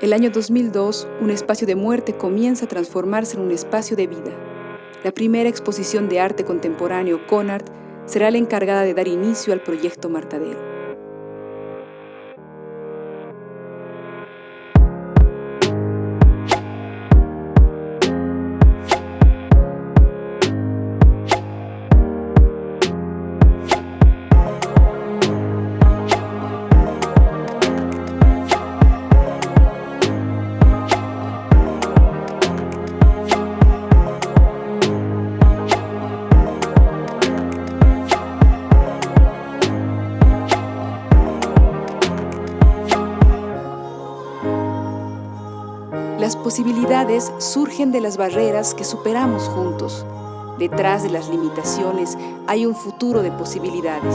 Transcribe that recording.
El año 2002, un espacio de muerte comienza a transformarse en un espacio de vida. La primera exposición de arte contemporáneo CONART será la encargada de dar inicio al proyecto Martadero. Las posibilidades surgen de las barreras que superamos juntos. Detrás de las limitaciones hay un futuro de posibilidades.